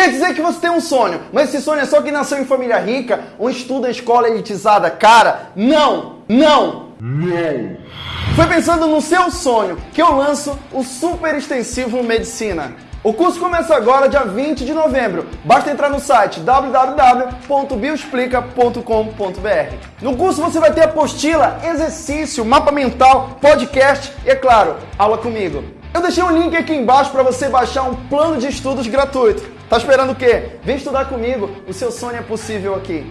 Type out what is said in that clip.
Quer dizer que você tem um sonho, mas esse sonho é só que nasceu em família rica ou estuda em escola elitizada? Cara, não, não, não. Foi pensando no seu sonho que eu lanço o Super Extensivo Medicina. O curso começa agora, dia 20 de novembro. Basta entrar no site www.bioexplica.com.br. No curso você vai ter apostila, exercício, mapa mental, podcast e, é claro, aula comigo. Eu deixei um link aqui embaixo para você baixar um plano de estudos gratuito. Tá esperando o quê? Vem estudar comigo, o seu sonho é possível aqui.